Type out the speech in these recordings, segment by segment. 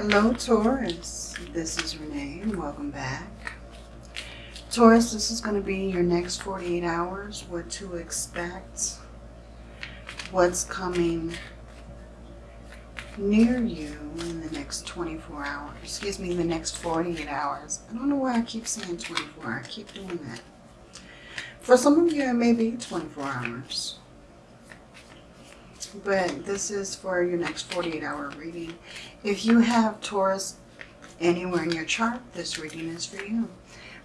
Hello Taurus, this is Renee and welcome back. Taurus, this is going to be your next 48 hours, what to expect, what's coming near you in the next 24 hours, excuse me, the next 48 hours. I don't know why I keep saying 24, I keep doing that. For some of you, it may be 24 hours. But this is for your next 48 hour reading. If you have Taurus anywhere in your chart, this reading is for you.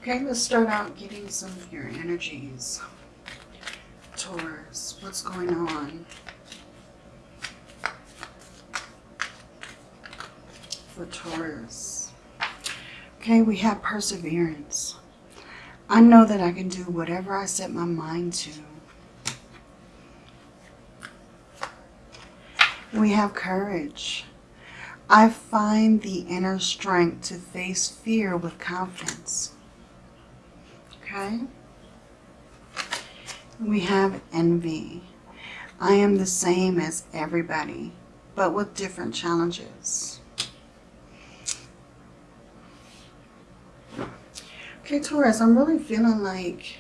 Okay, let's start out getting some of your energies. Taurus, what's going on? For Taurus. Okay, we have perseverance. I know that I can do whatever I set my mind to. We have courage. I find the inner strength to face fear with confidence. Okay? We have envy. I am the same as everybody, but with different challenges. Okay, Taurus, I'm really feeling like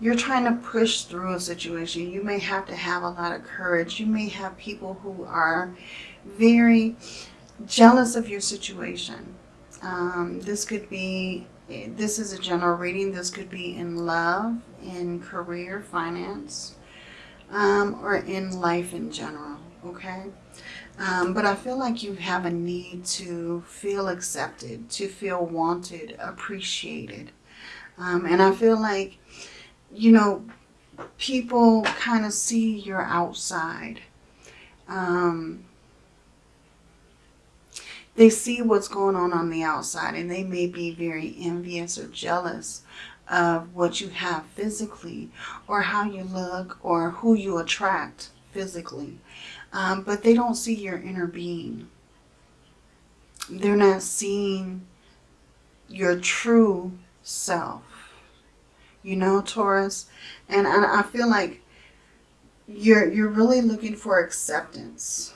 you're trying to push through a situation. You may have to have a lot of courage. You may have people who are very jealous of your situation. Um, this could be, this is a general reading. This could be in love, in career, finance, um, or in life in general, okay? Um, but I feel like you have a need to feel accepted, to feel wanted, appreciated. Um, and I feel like you know, people kind of see your outside. Um, they see what's going on on the outside and they may be very envious or jealous of what you have physically or how you look or who you attract physically. Um, but they don't see your inner being. They're not seeing your true self you know, Taurus. And, and I feel like you're, you're really looking for acceptance.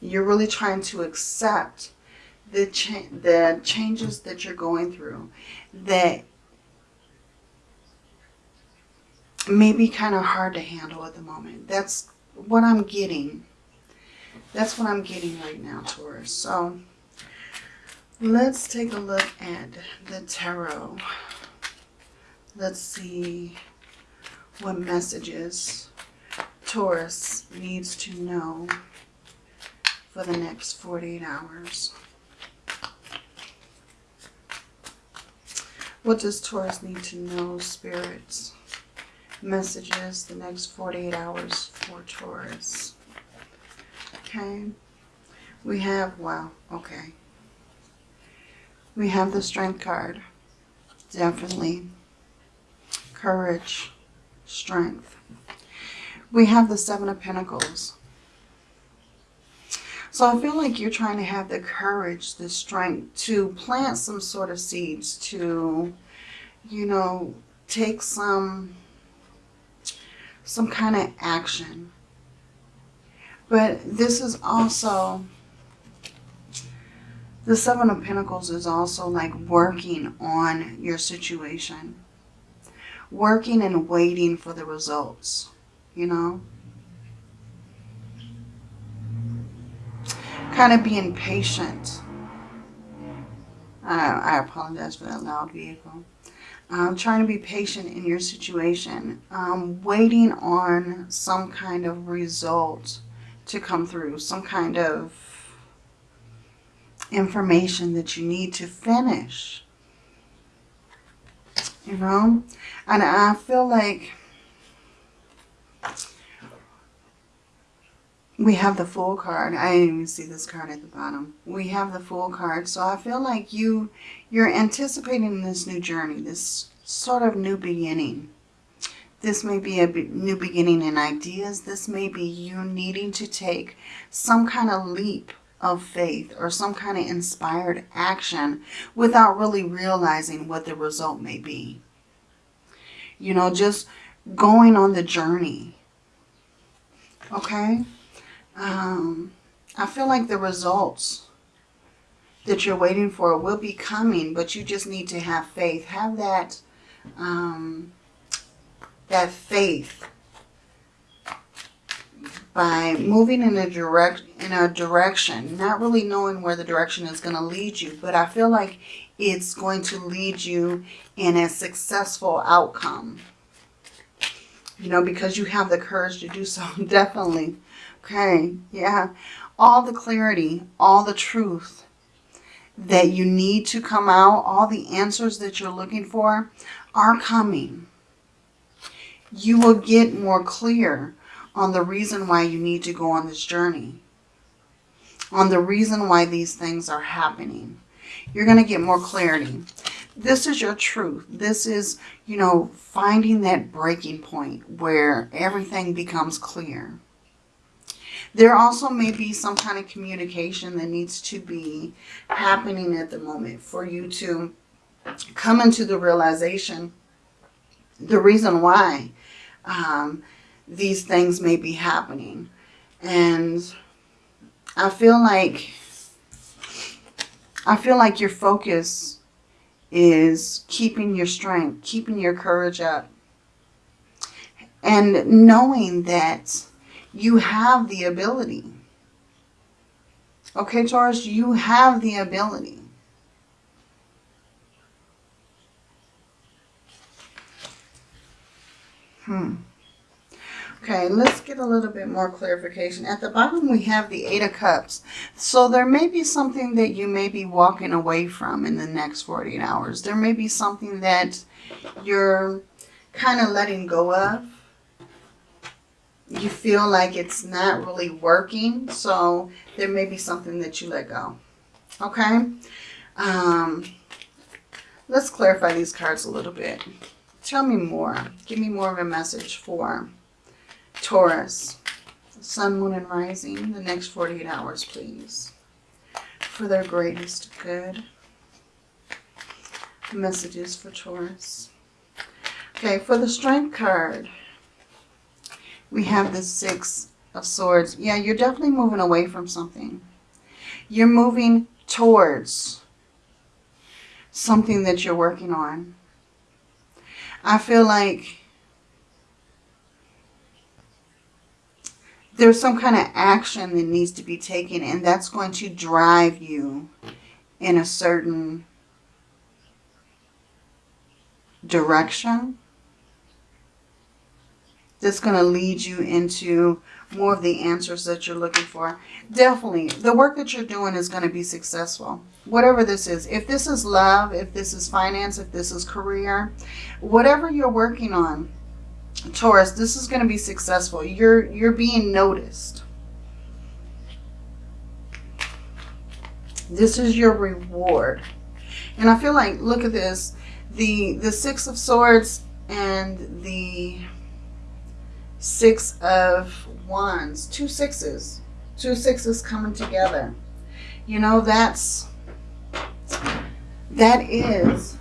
You're really trying to accept the, cha the changes that you're going through that may be kind of hard to handle at the moment. That's what I'm getting. That's what I'm getting right now, Taurus. So let's take a look at the tarot. Let's see what messages Taurus needs to know for the next 48 hours. What does Taurus need to know, spirits? Messages the next 48 hours for Taurus. Okay. We have, wow, okay. We have the strength card. Definitely courage, strength. We have the Seven of Pentacles. So I feel like you're trying to have the courage, the strength to plant some sort of seeds, to, you know, take some, some kind of action. But this is also, the Seven of Pentacles is also like working on your situation working and waiting for the results, you know. Kind of being patient. I, I apologize for that loud vehicle. Um, trying to be patient in your situation. Um, waiting on some kind of result to come through. Some kind of information that you need to finish you know? And I feel like we have the Fool card. I didn't even see this card at the bottom. We have the Fool card. So I feel like you you're anticipating this new journey this sort of new beginning. This may be a new beginning in ideas. This may be you needing to take some kind of leap of faith or some kind of inspired action without really realizing what the result may be. You know, just going on the journey. Okay? Um, I feel like the results that you're waiting for will be coming, but you just need to have faith. Have that, um, that faith by moving in a direct in a direction, not really knowing where the direction is going to lead you, but I feel like it's going to lead you in a successful outcome. You know, because you have the courage to do so, definitely. Okay, yeah. All the clarity, all the truth that you need to come out, all the answers that you're looking for are coming. You will get more clear on the reason why you need to go on this journey, on the reason why these things are happening. You're going to get more clarity. This is your truth. This is, you know, finding that breaking point where everything becomes clear. There also may be some kind of communication that needs to be happening at the moment for you to come into the realization, the reason why um, these things may be happening. And I feel like, I feel like your focus is keeping your strength, keeping your courage up. And knowing that you have the ability. Okay, Taurus, you have the ability. Hmm. Okay, let's get a little bit more clarification. At the bottom, we have the Eight of Cups. So there may be something that you may be walking away from in the next 48 hours. There may be something that you're kind of letting go of. You feel like it's not really working. So there may be something that you let go. Okay? Um, let's clarify these cards a little bit. Tell me more. Give me more of a message for Taurus, Sun, Moon, and Rising, the next 48 hours, please. For their greatest good. Messages for Taurus. Okay, for the Strength card, we have the Six of Swords. Yeah, you're definitely moving away from something. You're moving towards something that you're working on. I feel like there's some kind of action that needs to be taken and that's going to drive you in a certain direction that's going to lead you into more of the answers that you're looking for. Definitely, the work that you're doing is going to be successful. Whatever this is. If this is love, if this is finance, if this is career, whatever you're working on, Taurus, this is going to be successful. You're, you're being noticed. This is your reward. And I feel like, look at this, the, the Six of Swords and the Six of Wands, two sixes, two sixes coming together. You know, that's, that is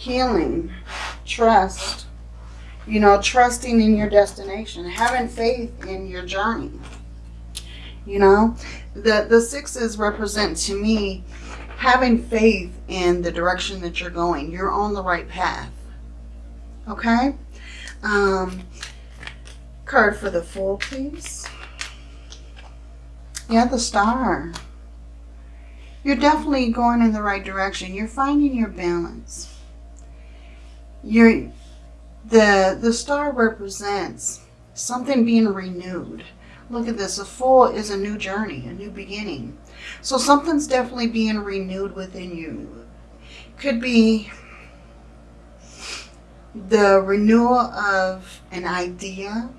healing, trust, you know, trusting in your destination, having faith in your journey. You know, the, the sixes represent to me having faith in the direction that you're going. You're on the right path. Okay? Um, card for the Fool, please. Yeah, the star. You're definitely going in the right direction. You're finding your balance you're the the star represents something being renewed. Look at this a Fool is a new journey a new beginning. So something's definitely being renewed within you. Could be the renewal of an idea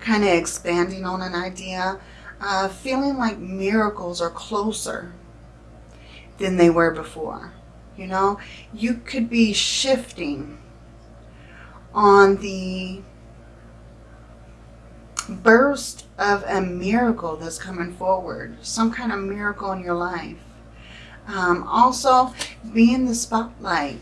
kind of expanding on an idea uh, feeling like miracles are closer than they were before you know, you could be shifting on the burst of a miracle that's coming forward. Some kind of miracle in your life. Um, also, be in the spotlight.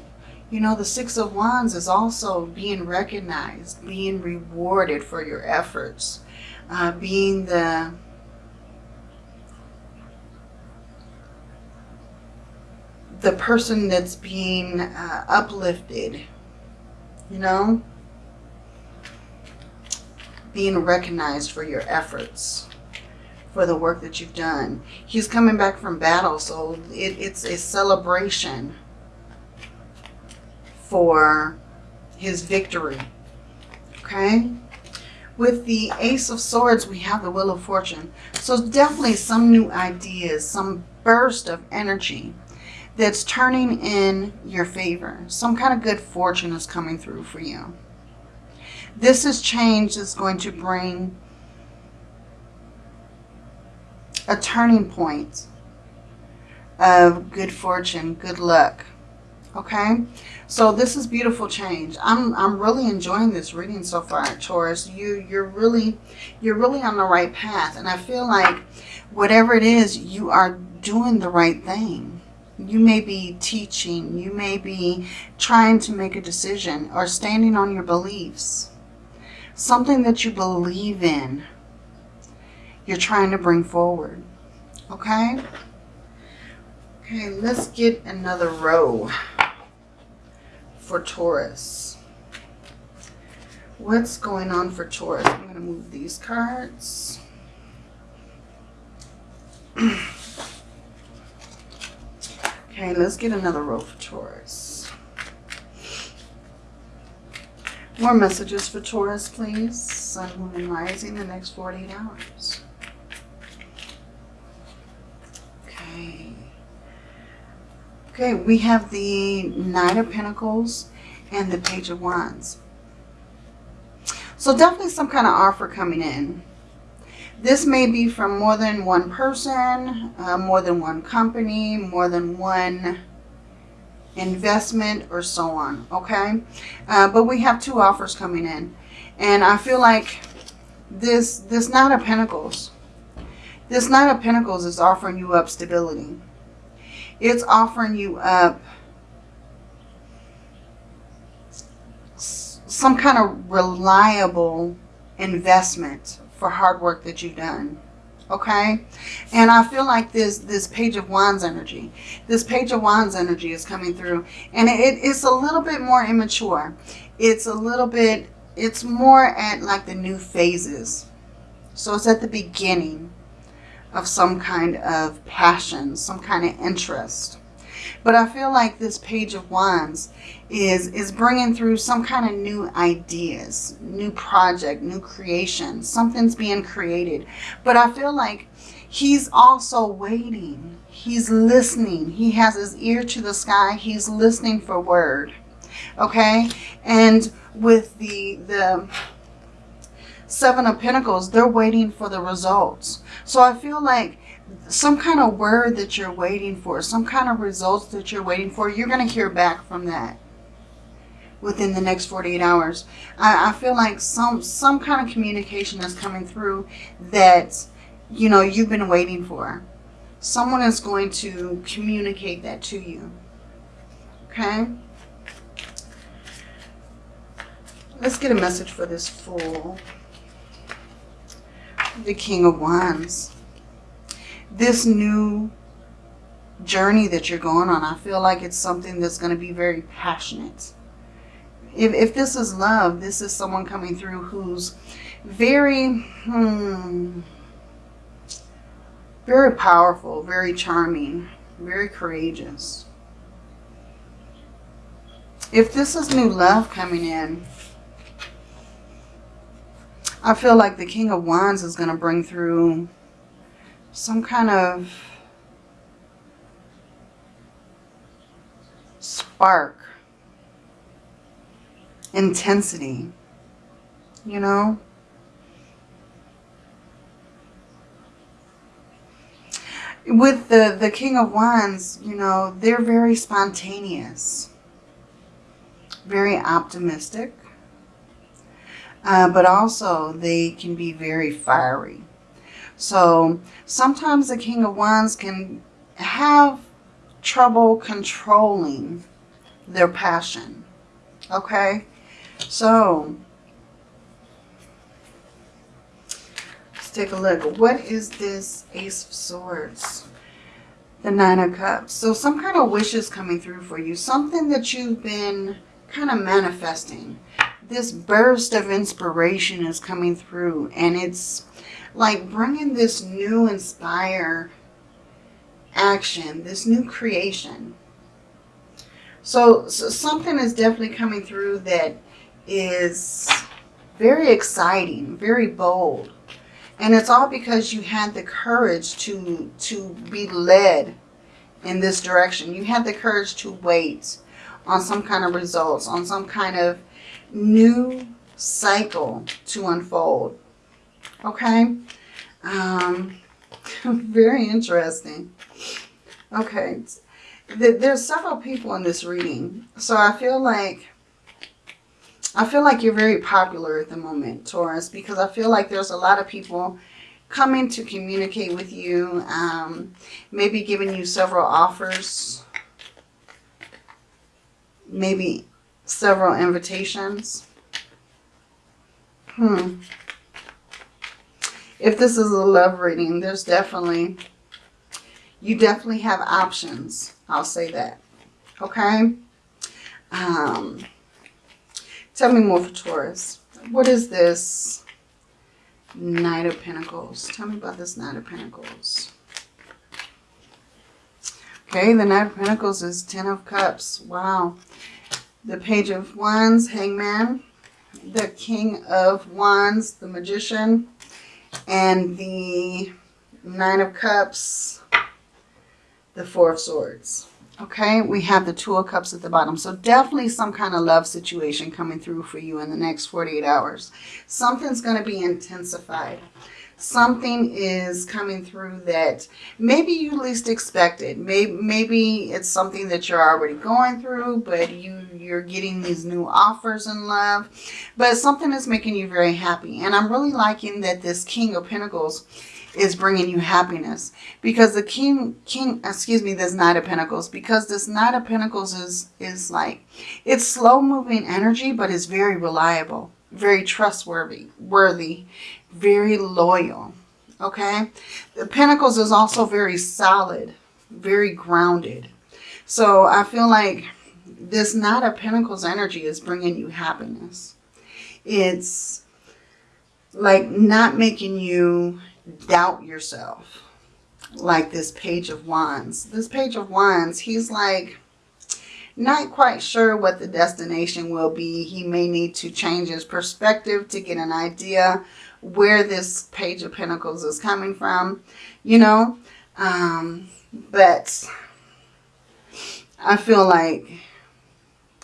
You know, the Six of Wands is also being recognized, being rewarded for your efforts, uh, being the the person that's being uh, uplifted, you know, being recognized for your efforts, for the work that you've done. He's coming back from battle, so it, it's a celebration for his victory. Okay? With the Ace of Swords, we have the Wheel of Fortune. So definitely some new ideas, some burst of energy that's turning in your favor. Some kind of good fortune is coming through for you. This is change that's going to bring a turning point of good fortune, good luck. Okay, so this is beautiful change. I'm I'm really enjoying this reading so far, Taurus. You you're really you're really on the right path, and I feel like whatever it is, you are doing the right thing. You may be teaching, you may be trying to make a decision or standing on your beliefs. Something that you believe in, you're trying to bring forward. Okay? Okay, let's get another row for Taurus. What's going on for Taurus? I'm going to move these cards. Okay, let's get another row for Taurus. More messages for Taurus, please. Sun, Moon, and Rising the next 48 hours. Okay. Okay, we have the Knight of Pentacles and the Page of Wands. So definitely some kind of offer coming in. This may be from more than one person, uh, more than one company, more than one investment or so on, okay? Uh, but we have two offers coming in. And I feel like this, this Knight of Pentacles, this Knight of Pentacles is offering you up stability. It's offering you up some kind of reliable investment for hard work that you've done. Okay? And I feel like this this Page of Wands energy, this Page of Wands energy is coming through. And it, it's a little bit more immature. It's a little bit, it's more at like the new phases. So it's at the beginning of some kind of passion, some kind of interest. But I feel like this Page of Wands is, is bringing through some kind of new ideas, new project, new creation. Something's being created. But I feel like he's also waiting. He's listening. He has his ear to the sky. He's listening for word. Okay? And with the, the Seven of Pentacles, they're waiting for the results. So I feel like some kind of word that you're waiting for, some kind of results that you're waiting for, you're going to hear back from that within the next 48 hours. I, I feel like some, some kind of communication is coming through that, you know, you've been waiting for. Someone is going to communicate that to you. Okay? Let's get a message for this fool. The King of Wands this new journey that you're going on, I feel like it's something that's going to be very passionate. If, if this is love, this is someone coming through who's very, hmm, very powerful, very charming, very courageous. If this is new love coming in, I feel like the King of Wands is going to bring through some kind of spark, intensity, you know? With the, the King of Wands, you know, they're very spontaneous, very optimistic, uh, but also they can be very fiery. So sometimes the King of Wands can have trouble controlling their passion. Okay? So, let's take a look. What is this Ace of Swords? The Nine of Cups. So some kind of wish is coming through for you. Something that you've been kind of manifesting. This burst of inspiration is coming through. And it's like bringing this new inspire action. This new creation. So, so something is definitely coming through that is very exciting, very bold. And it's all because you had the courage to, to be led in this direction. You had the courage to wait on some kind of results, on some kind of new cycle to unfold. Okay? Um, very interesting. Okay. There's several people in this reading. So I feel like I feel like you're very popular at the moment, Taurus, because I feel like there's a lot of people coming to communicate with you, um, maybe giving you several offers, maybe several invitations. Hmm. If this is a love reading, there's definitely, you definitely have options. I'll say that. Okay? Um, Tell me more for Taurus. What is this Knight of Pentacles? Tell me about this Knight of Pentacles. Okay, the Knight of Pentacles is Ten of Cups. Wow. The Page of Wands, Hangman. The King of Wands, the Magician. And the Nine of Cups, the Four of Swords. Okay, we have the Two of Cups at the bottom. So definitely some kind of love situation coming through for you in the next 48 hours. Something's going to be intensified. Something is coming through that maybe you least expected. Maybe, maybe it's something that you're already going through, but you, you're getting these new offers in love. But something is making you very happy. And I'm really liking that this King of Pentacles is bringing you happiness. Because the king, king, excuse me, this Knight of Pentacles, because this Knight of Pentacles is, is like, it's slow moving energy, but it's very reliable, very trustworthy, worthy, very loyal. Okay. The Pentacles is also very solid, very grounded. So I feel like this Knight of Pentacles energy is bringing you happiness. It's like not making you doubt yourself. Like this Page of Wands. This Page of Wands, he's like not quite sure what the destination will be. He may need to change his perspective to get an idea where this Page of Pentacles is coming from, you know. Um, but I feel like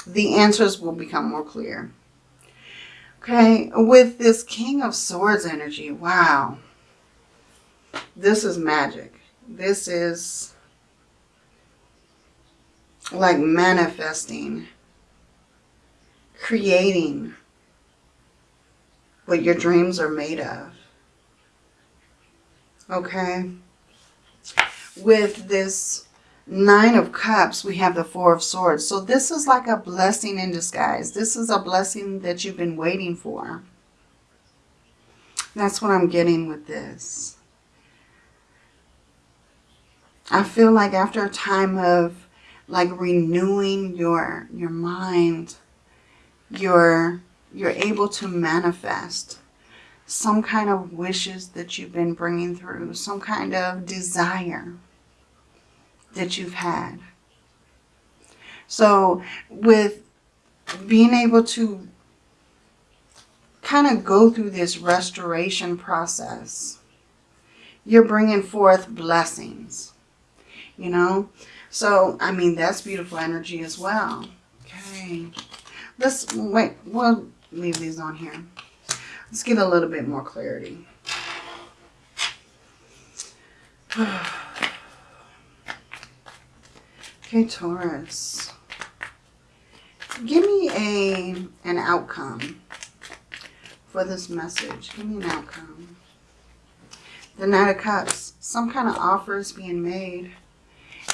the answers will become more clear. Okay, with this King of Swords energy, wow. This is magic. This is like manifesting, creating what your dreams are made of. Okay? With this Nine of Cups, we have the Four of Swords. So this is like a blessing in disguise. This is a blessing that you've been waiting for. That's what I'm getting with this. I feel like after a time of like renewing your your mind, you're you're able to manifest some kind of wishes that you've been bringing through, some kind of desire that you've had. So with being able to kind of go through this restoration process, you're bringing forth blessings you know. So, I mean, that's beautiful energy as well. Okay. Let's, wait, we'll leave these on here. Let's get a little bit more clarity. okay, Taurus. Give me a an outcome for this message. Give me an outcome. The Knight of Cups. Some kind of offer is being made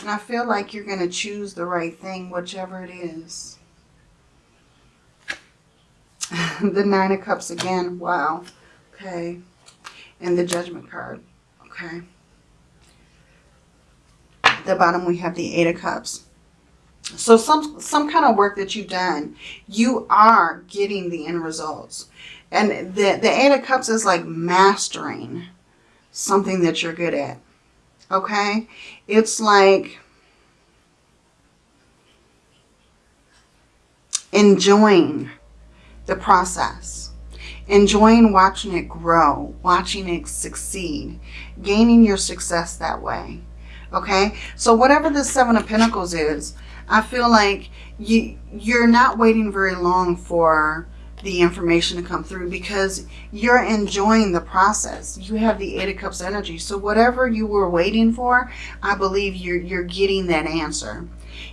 And I feel like you're going to choose the right thing, whichever it is. the Nine of Cups again. Wow. Okay. And the Judgment card. Okay. At the bottom we have the Eight of Cups. So some, some kind of work that you've done, you are getting the end results. And the, the Eight of Cups is like mastering something that you're good at. Okay? It's like enjoying the process. Enjoying watching it grow, watching it succeed, gaining your success that way. Okay? So whatever the Seven of Pentacles is, I feel like you, you're not waiting very long for the information to come through because you're enjoying the process. You have the Eight of Cups energy. So whatever you were waiting for, I believe you're, you're getting that answer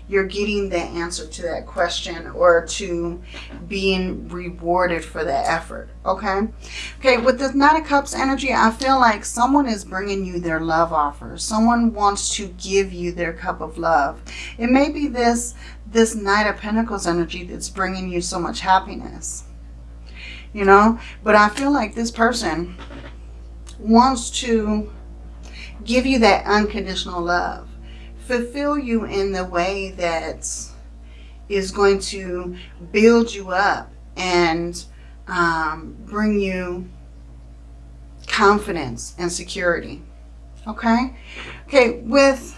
you're getting the answer to that question or to being rewarded for the effort. Okay. Okay. With this Knight of Cups energy, I feel like someone is bringing you their love offer. Someone wants to give you their cup of love. It may be this, this Knight of Pentacles energy that's bringing you so much happiness. You know, but I feel like this person wants to give you that unconditional love fulfill you in the way that is going to build you up and um, bring you confidence and security. Okay? Okay, with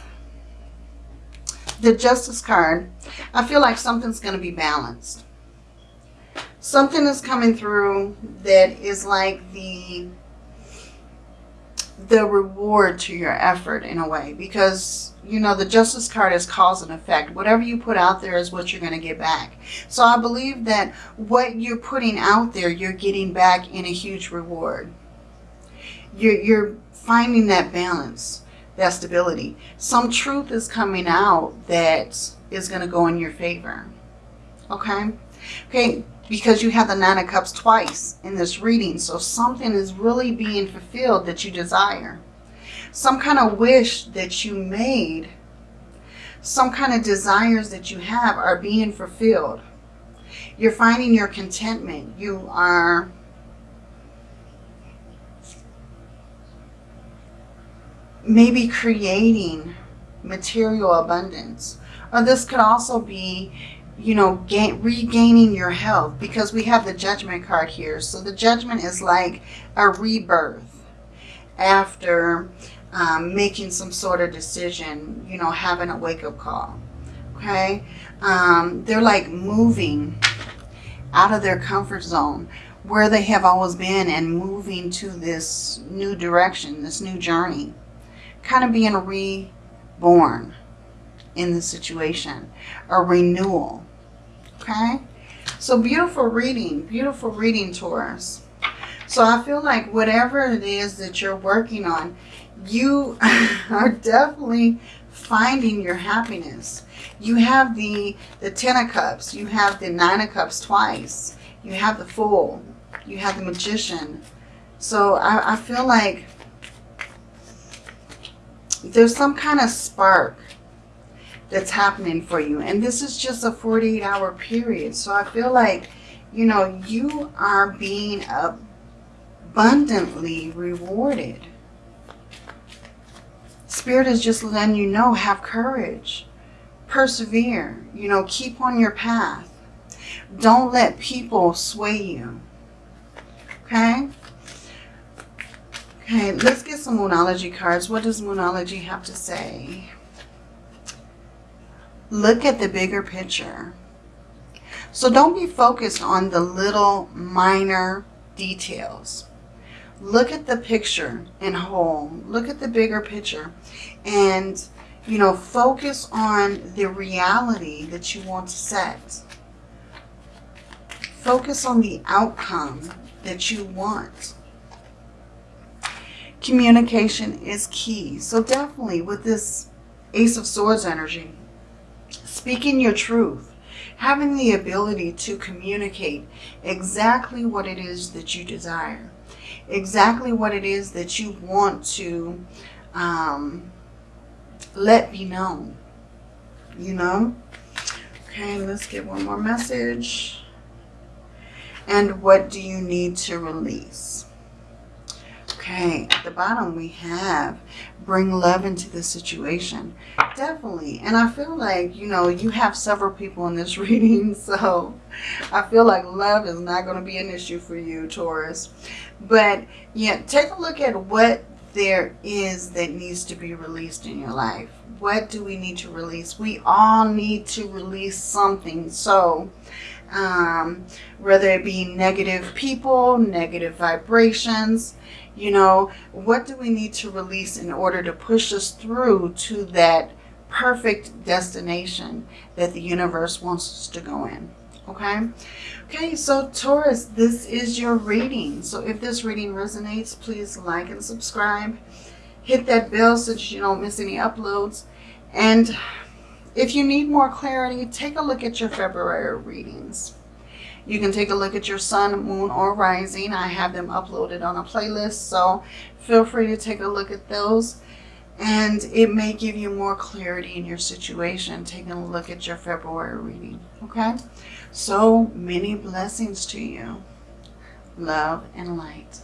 the Justice card, I feel like something's going to be balanced. Something is coming through that is like the the reward to your effort in a way because you know, the justice card is cause and effect. Whatever you put out there is what you're going to get back. So I believe that what you're putting out there, you're getting back in a huge reward. You're, you're finding that balance, that stability. Some truth is coming out that is going to go in your favor. Okay? Okay, because you have the Nine of Cups twice in this reading. So something is really being fulfilled that you desire some kind of wish that you made, some kind of desires that you have are being fulfilled. You're finding your contentment. You are maybe creating material abundance. Or this could also be, you know, gain, regaining your health because we have the judgment card here. So the judgment is like a rebirth after um, making some sort of decision, you know, having a wake-up call, okay? Um, they're like moving out of their comfort zone where they have always been and moving to this new direction, this new journey, kind of being reborn in the situation, a renewal, okay? So beautiful reading, beautiful reading, Taurus. So I feel like whatever it is that you're working on, you are definitely finding your happiness. You have the, the Ten of Cups. You have the Nine of Cups twice. You have the Fool. You have the Magician. So I, I feel like there's some kind of spark that's happening for you. And this is just a 48 hour period. So I feel like, you know, you are being abundantly rewarded. Spirit is just letting you know, have courage. Persevere. You know, keep on your path. Don't let people sway you. Okay? Okay, let's get some Moonology cards. What does Moonology have to say? Look at the bigger picture. So don't be focused on the little minor details. Look at the picture in whole. Look at the bigger picture. And, you know, focus on the reality that you want to set. Focus on the outcome that you want. Communication is key. So definitely with this Ace of Swords energy, speaking your truth, having the ability to communicate exactly what it is that you desire exactly what it is that you want to um, let be known. you know? Okay, let's get one more message. And what do you need to release? Okay, at the bottom we have bring love into the situation. Definitely. And I feel like, you know, you have several people in this reading. So I feel like love is not going to be an issue for you, Taurus. But yeah, take a look at what there is that needs to be released in your life. What do we need to release? We all need to release something. So um, whether it be negative people, negative vibrations, you know, what do we need to release in order to push us through to that perfect destination that the universe wants us to go in? Okay. Okay, so Taurus, this is your reading. So if this reading resonates, please like and subscribe. Hit that bell so that you don't miss any uploads. And if you need more clarity, take a look at your February readings. You can take a look at your sun, moon, or rising. I have them uploaded on a playlist, so feel free to take a look at those. And it may give you more clarity in your situation, taking a look at your February reading, okay? So many blessings to you. Love and light.